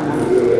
Amém.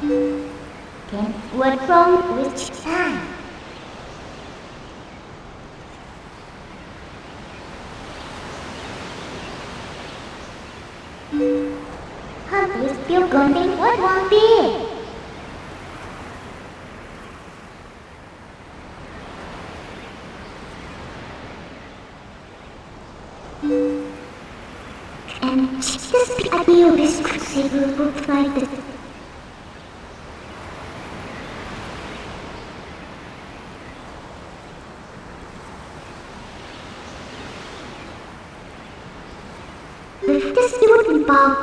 Can, what from which time?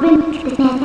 went the bed.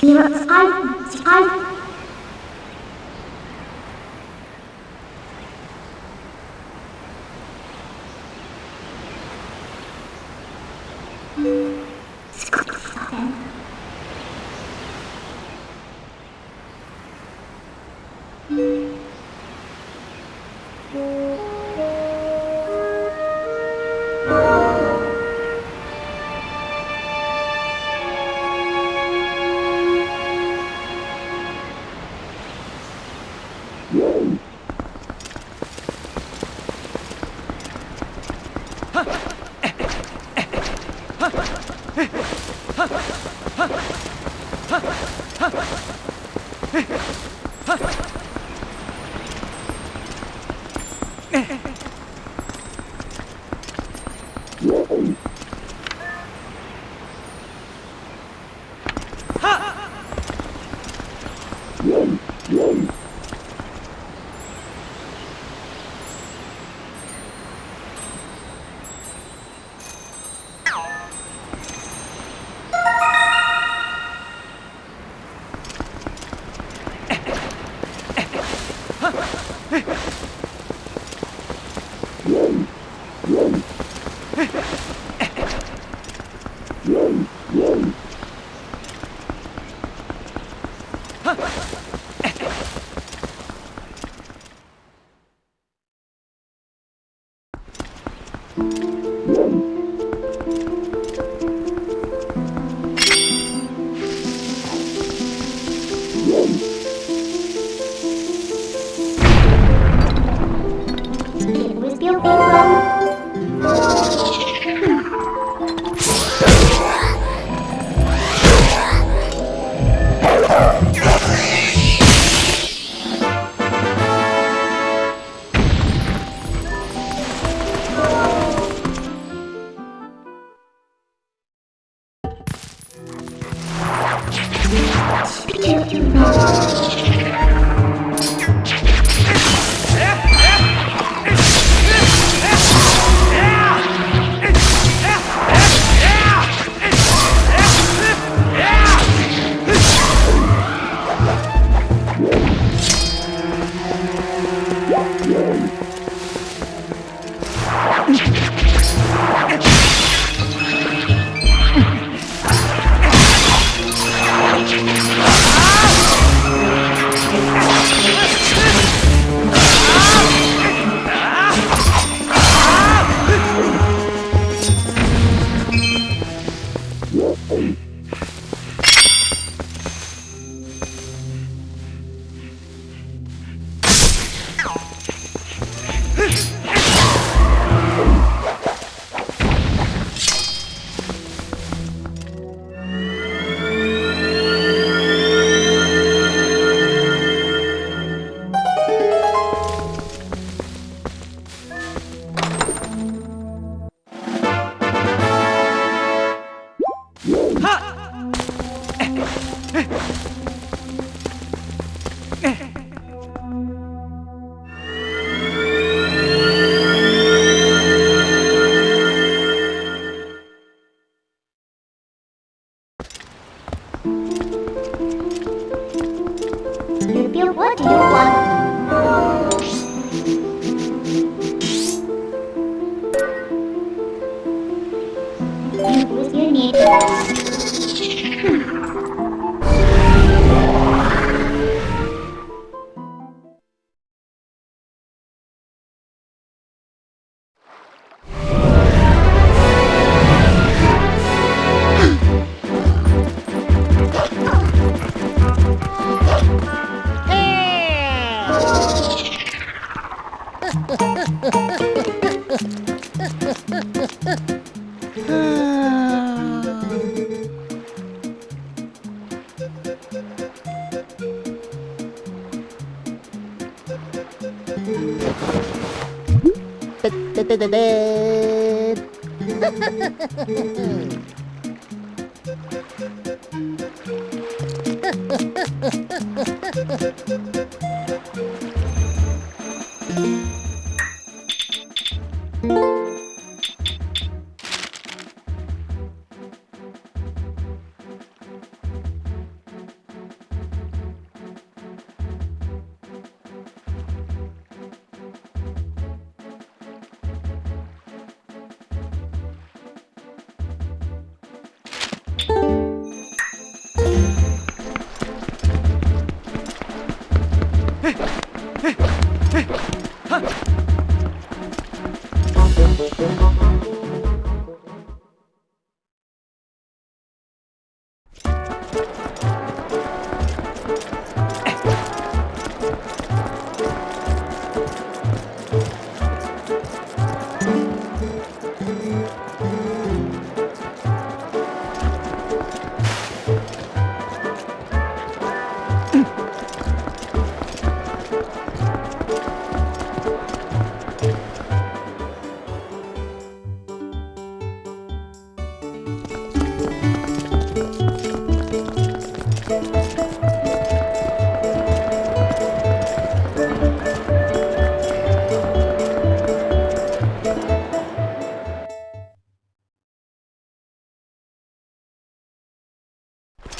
Wir halten, sie halten. What do you want?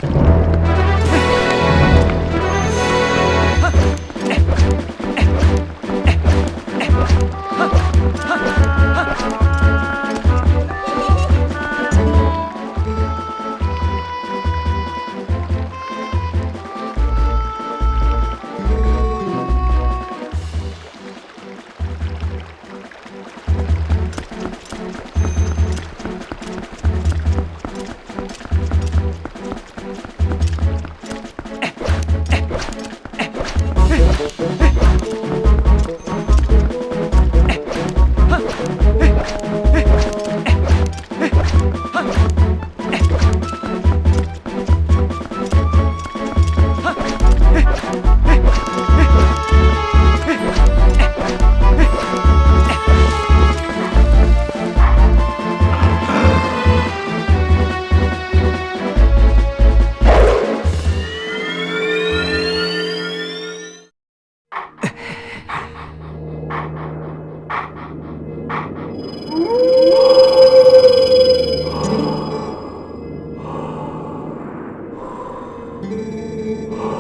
you ああ!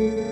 Hey!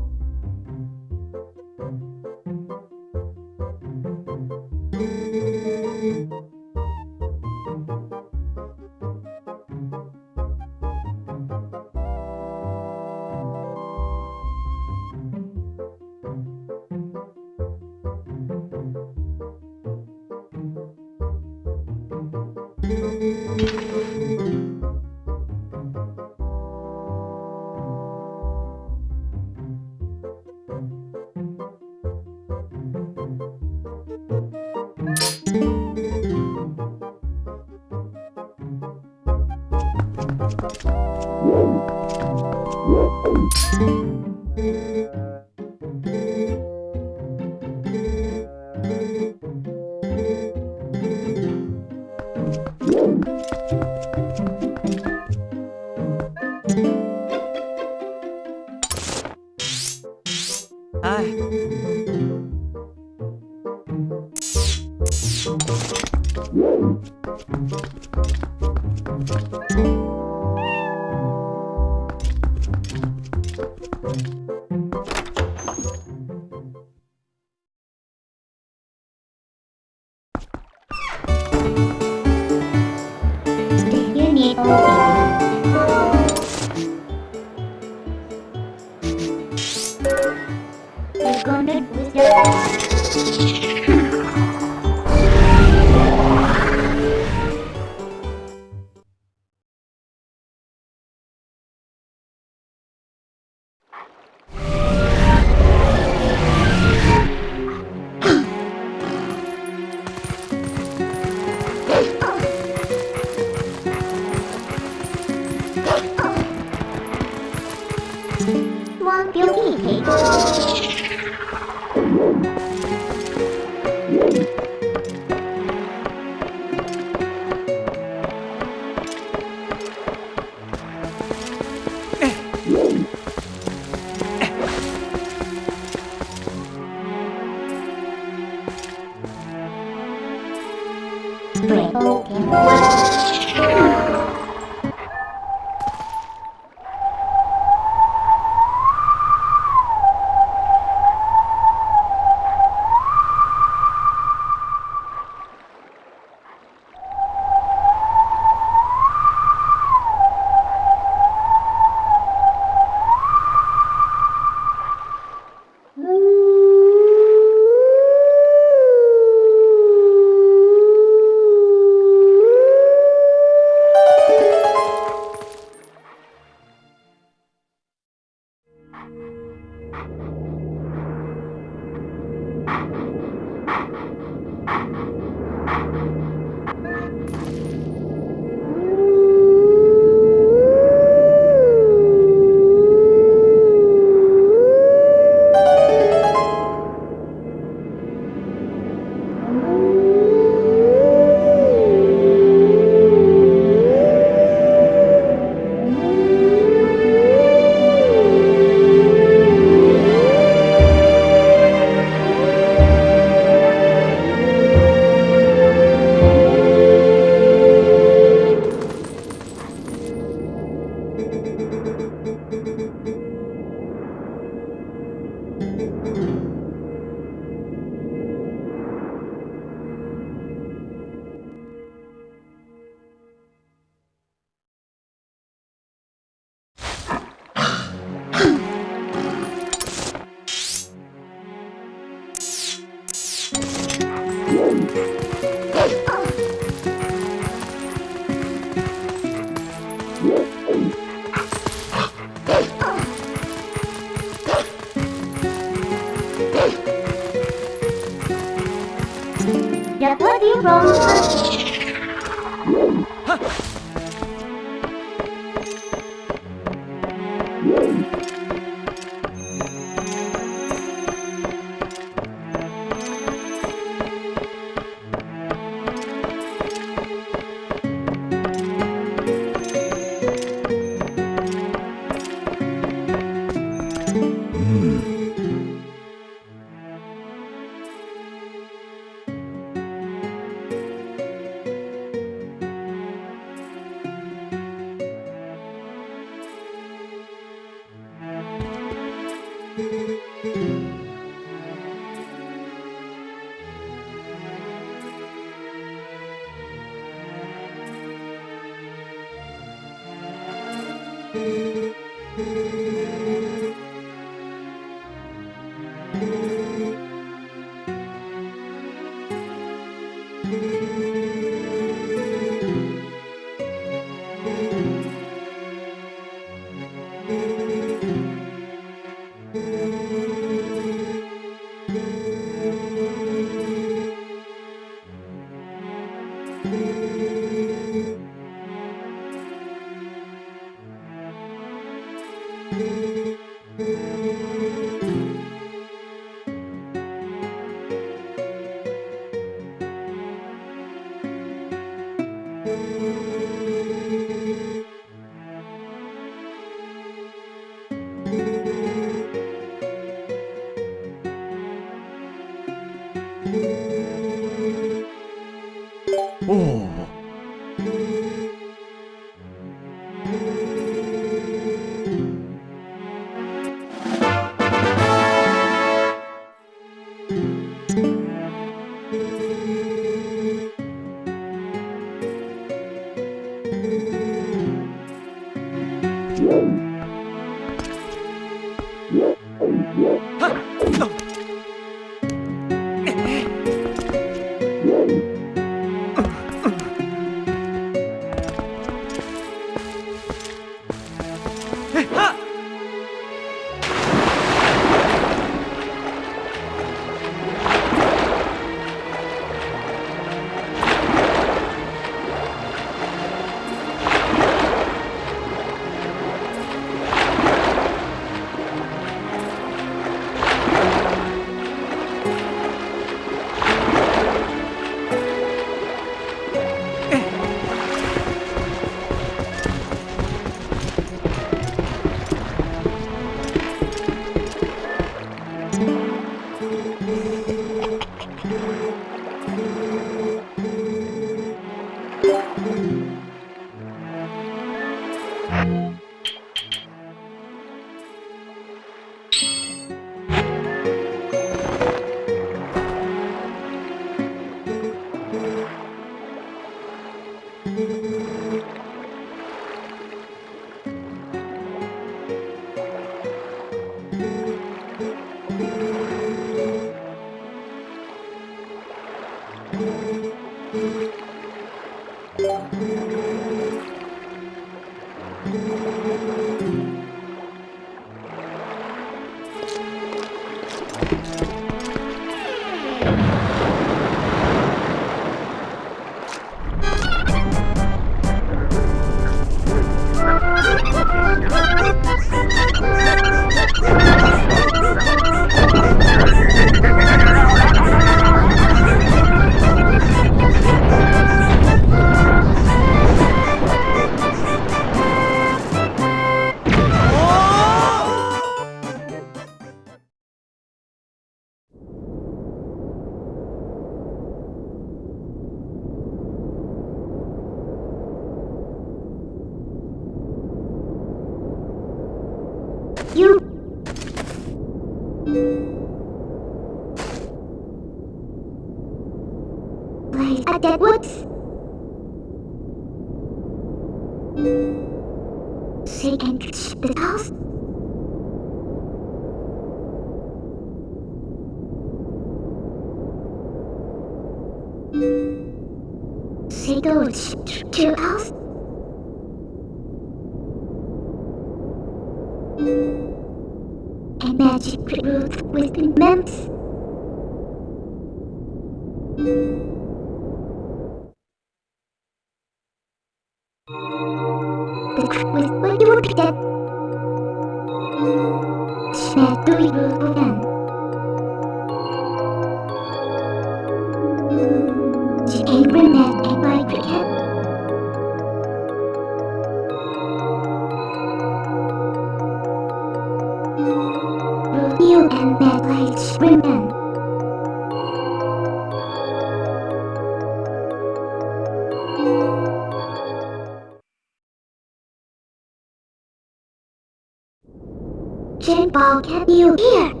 Ball, you hear?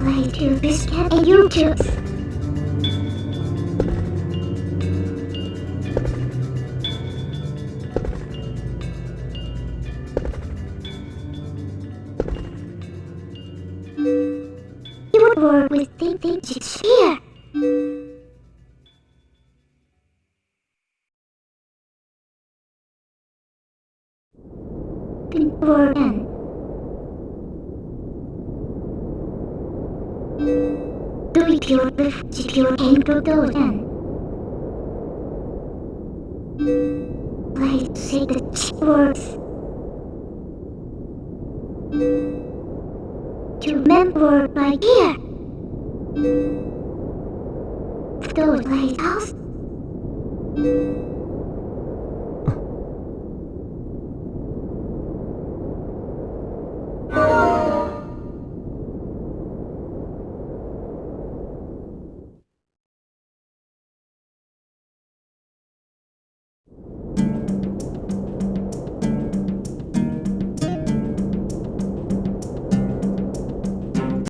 Play to Biscuit and you choose. You would work with Think Think Chicks proto then? Let's say the words. To remember right here. Those lighthouse.